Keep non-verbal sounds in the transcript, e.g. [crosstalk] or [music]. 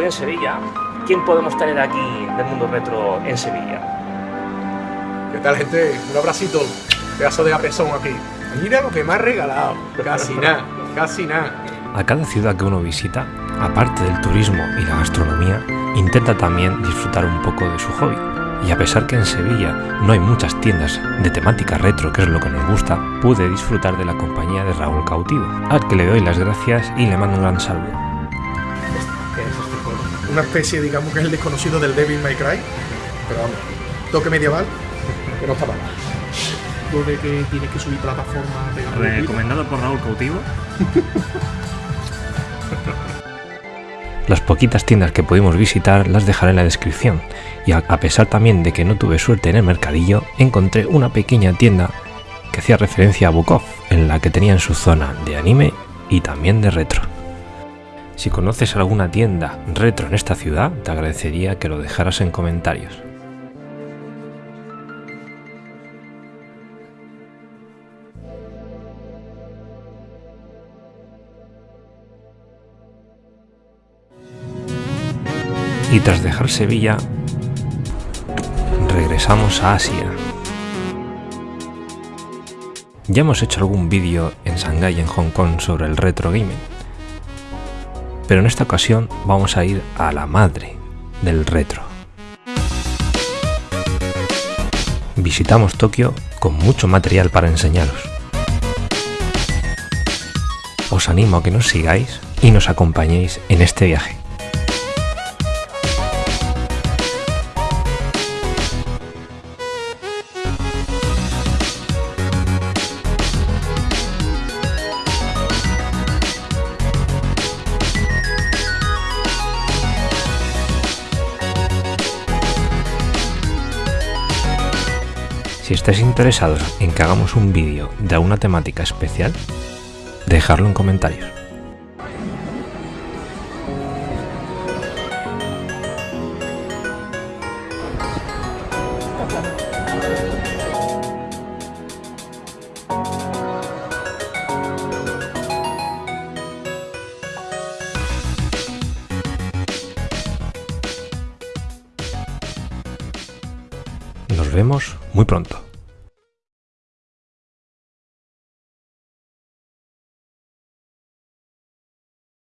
estoy en Sevilla. ¿Quién podemos tener aquí del mundo retro en Sevilla? ¿Qué tal, gente? Un abracito. Pedazo de apesón aquí. Mira lo que me ha regalado. Casi nada, casi nada. A cada ciudad que uno visita, aparte del turismo y la gastronomía, intenta también disfrutar un poco de su hobby. Y a pesar que en Sevilla no hay muchas tiendas de temática retro, que es lo que nos gusta, pude disfrutar de la compañía de Raúl Cautivo, al que le doy las gracias y le mando un gran saludo. Una especie, digamos, que es el desconocido del Devil May Cry. Pero vamos, toque medieval, que no está mal. Lo de que tienes que subir plataformas de Recomendado por Raúl Cautivo. [laughs] Las poquitas tiendas que pudimos visitar las dejaré en la descripción y a, a pesar también de que no tuve suerte en el mercadillo, encontré una pequeña tienda que hacía referencia a Bukov, en la que tenían su zona de anime y también de retro. Si conoces alguna tienda retro en esta ciudad, te agradecería que lo dejaras en comentarios. Y tras dejar Sevilla, regresamos a Asia. Ya hemos hecho algún vídeo en Shanghái en Hong Kong sobre el retro gaming, pero en esta ocasión vamos a ir a la madre del retro. Visitamos Tokio con mucho material para enseñaros. Os animo a que nos sigáis y nos acompañéis en este viaje. Si estáis interesados en que hagamos un vídeo de alguna temática especial, dejadlo en comentarios. Nos vemos muy pronto.